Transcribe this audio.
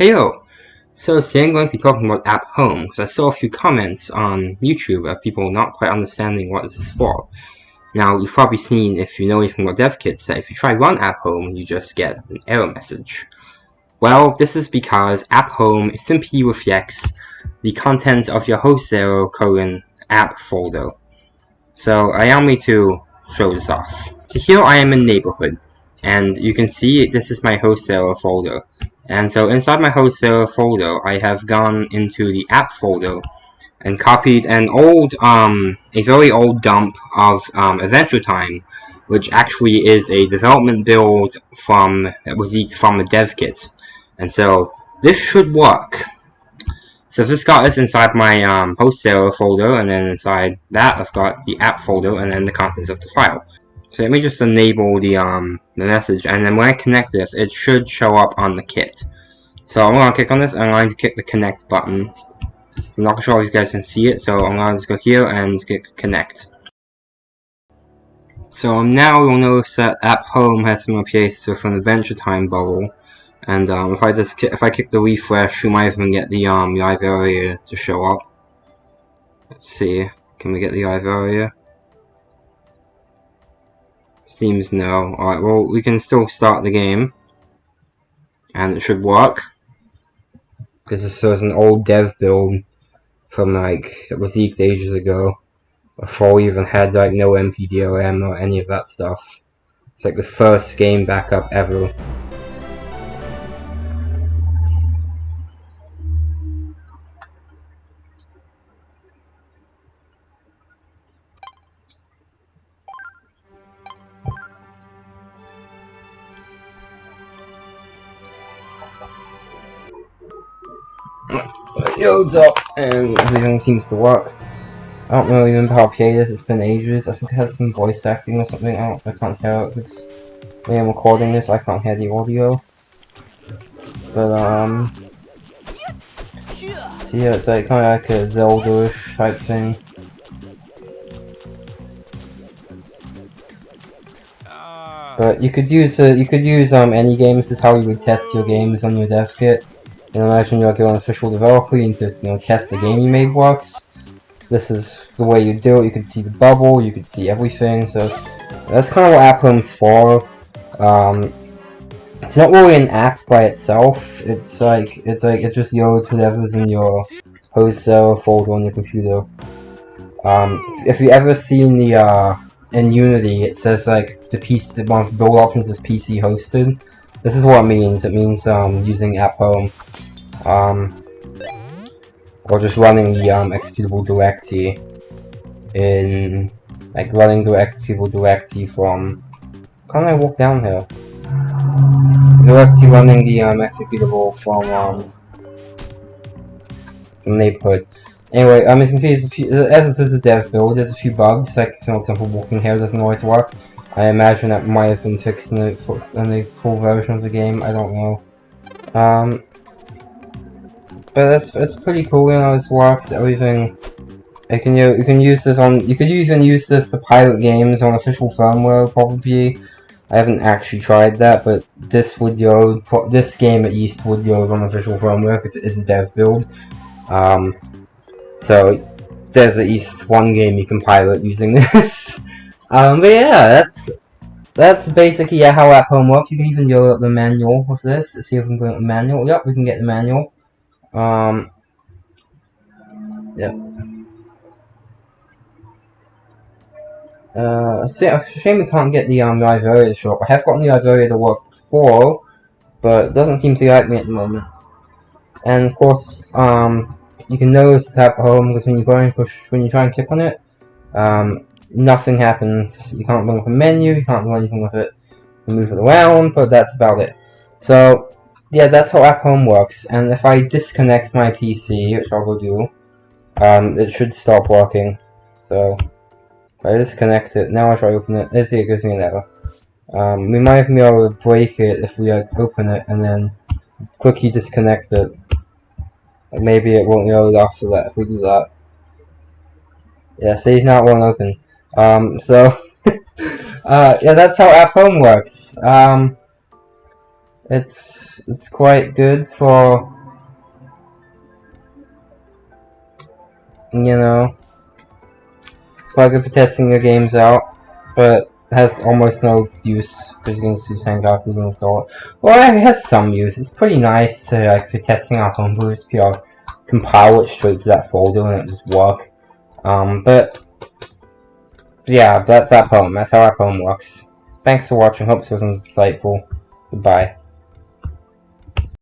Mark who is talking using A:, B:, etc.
A: Heyo! So today I'm going to be talking about App Home, because I saw a few comments on YouTube of people not quite understanding what this is for. Now, you've probably seen, if you know anything about DevKits, that if you try run App Home, you just get an error message. Well, this is because App Home simply reflects the contents of your host 0 colon app folder. So, allow me to show this off. So here I am in neighborhood, and you can see this is my host 0 folder. And so inside my host folder, I have gone into the app folder and copied an old, um, a very old dump of um, Adventure Time, which actually is a development build from that was leaked from a dev kit. And so this should work. So this got this inside my um, folder, and then inside that I've got the app folder and then the contents of the file. So let me just enable the um the message, and then when I connect this, it should show up on the kit. So I'm gonna click on this, and I'm going to click the connect button. I'm not sure if you guys can see it, so I'm gonna just go here and click connect. So now you'll notice that App Home has some place with an Adventure Time bubble, and um, if I just if I click the refresh, you might even get the um live area to show up. Let's see, can we get the live area? Seems no. Alright, well, we can still start the game. And it should work. Because this was an old dev build from, like, it was leaked ages ago. Before we even had, like, NoNpDrm or any of that stuff. It's like the first game backup ever. It loads up and everything seems to work. I don't know even how PA is, it's been ages. I think it has some voice acting or something. I, don't, I can't hear it because when I'm recording this, I can't hear the audio. But, um... So yeah, it's like kind of like a Zelda-ish type thing. But you could use uh, you could use um any games. This is how you would test your games on your dev kit. You know, imagine you're like an official developer, you need to you know test the game you made works. This is the way you do it. You can see the bubble, you can see everything. So that's kind of what App Home's for. Um, it's not really an app by itself. It's like it's like it just loads whatever's in your host server folder on your computer. Um, if you ever seen the uh, in Unity, it says like the piece, one of the build options is PC hosted. This is what it means. It means um, using App Home um, or just running the um, executable directory in like running the executable directory from can I walk down here? Directly running the um, executable from um, neighborhood. Anyway, um, as you can see, few, as this is a dev build, there's a few bugs, like for example walking here doesn't always work. I imagine that might have been fixed in the, in the full version of the game, I don't know. Um, but it's it's pretty cool, you know, this works, everything. You can you, you can use this on you could even use this to pilot games on official firmware probably. I haven't actually tried that, but this would load this game at least would load on official firmware because it is a dev build. Um, so there's at least one game you can pilot using this. Um, but yeah, that's that's basically yeah, how App Home works. You can even go up the manual with this. Let's see if we can get the manual. Yep, we can get the manual. Um, yeah. Uh, see, it's a shame we can't get the um, live area shop. I have gotten the live area to work before, but it doesn't seem to like me at the moment. And of course, um, you can notice it's at home because when you go and push, when you try and click on it, um, nothing happens. You can't bring up a menu, you can't do anything with it. You move it around, but that's about it. So, yeah, that's how App Home works. And if I disconnect my PC, which I will go do, um, it should stop working. So, I disconnect it, now I try to open it, let's see, it gives me an error. Um, we might be able to break it if we like, open it and then quickly disconnect it. Maybe it won't load after that if we do that. Yeah, see, now it won't open. Um, so, uh, yeah, that's how App Home works. Um, it's it's quite good for you know it's quite good for testing your games out, but has almost no use because you can just use Sengoku and install it. Well, it has some use. It's pretty nice uh, like for testing out homebrews. You compile it straight to that folder and it just work. Um, but yeah, that's App Home. That's how our poem works. Thanks for watching. Hope this was insightful. Goodbye.